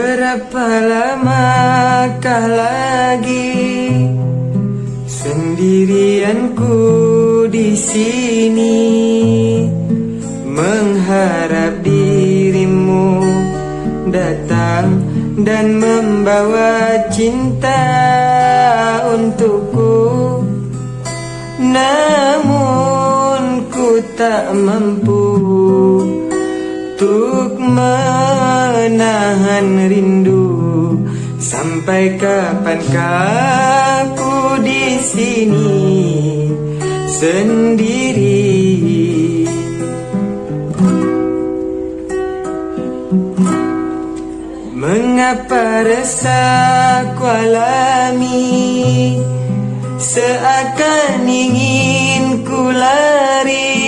Berapa lamakah lagi sendirianku di sini? Mengharap dirimu datang dan membawa cinta untukku. Namun ku tak mampu untuk menahan rindu. Sampai kapankah aku di sini? Sendiri. Mengapa resah ku alami? Seakan ingin ku lari.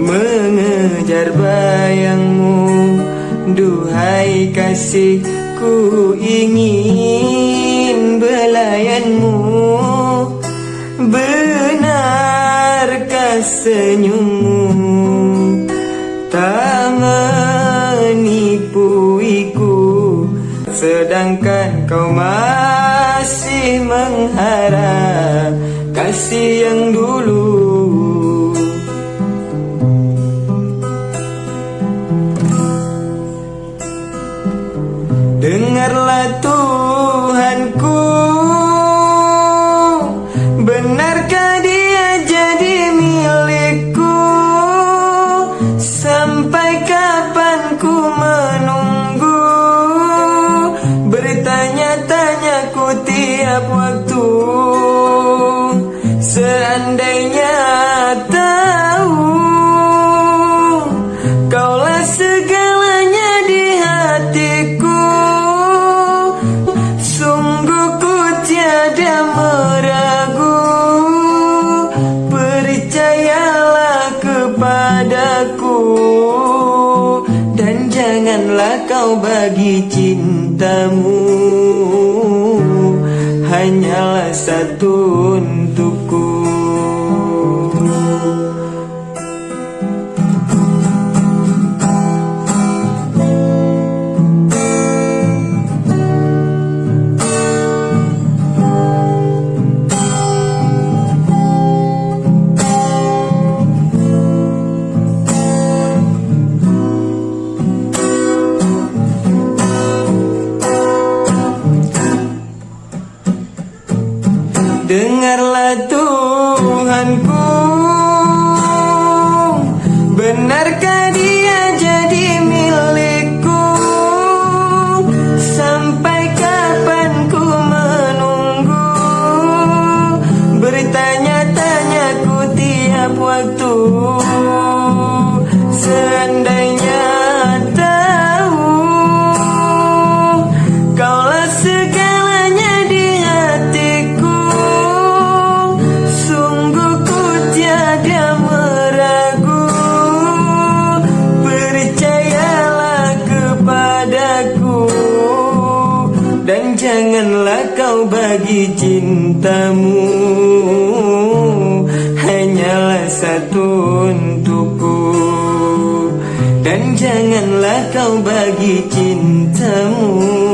Mengejar bayangmu Duhai kasihku ingin belayanmu. Benarkah senyummu? Tak menipuiku Sedangkan kau masih mengharap Kasih yang dulu Bertanya-tanya ku tiap waktu Seandainya tahu Kaulah segalanya di hatiku. Sungguh ku tiada meragu Percayalah kepadaku. Dan janganlah kau bagi cintamu Hanyalah satu untukku Dengarlah Tuhanku. Benarkah dia jadi milikku? Sampai kapan ku menunggu? Bertanya-tanya ku tiap waktu. Seandainya janganlah kau bagi cintamu. Hanyalah satu untukku. Dan janganlah kau bagi cintamu.